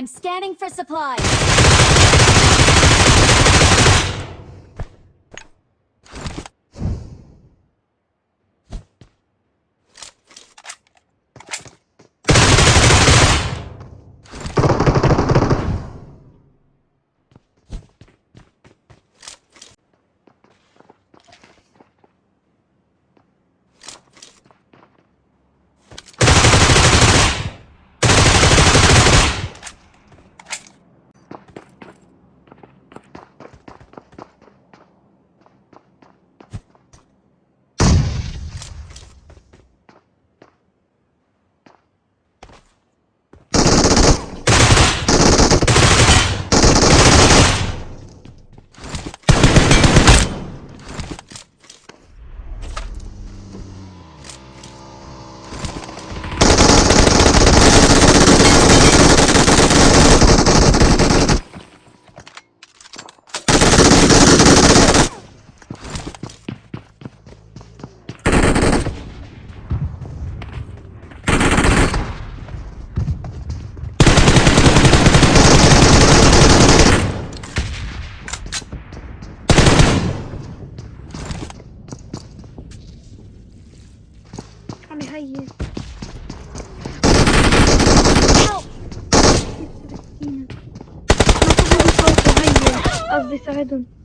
I'm scanning for supplies. you. Help! Of this island.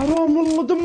حرام والله دم